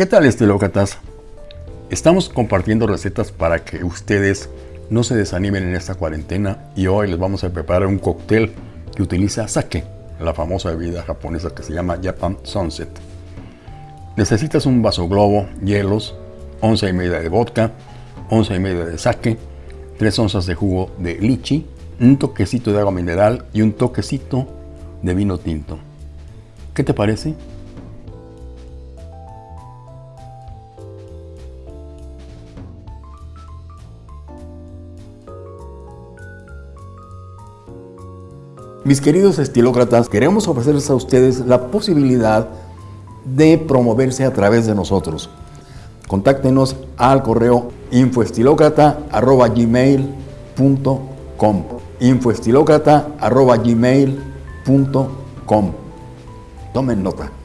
¿Qué tal estilócratas? Estamos compartiendo recetas para que ustedes no se desanimen en esta cuarentena y hoy les vamos a preparar un cóctel que utiliza sake, la famosa bebida japonesa que se llama Japan Sunset. Necesitas un vaso globo, hielos, onza y media de vodka, onza y media de sake, 3 onzas de jugo de lichi, un toquecito de agua mineral y un toquecito de vino tinto. ¿Qué te parece? Mis queridos estilócratas, queremos ofrecerles a ustedes la posibilidad de promoverse a través de nosotros. Contáctenos al correo infoestilócrata.gmail.com infoestilócrata.gmail.com Tomen nota.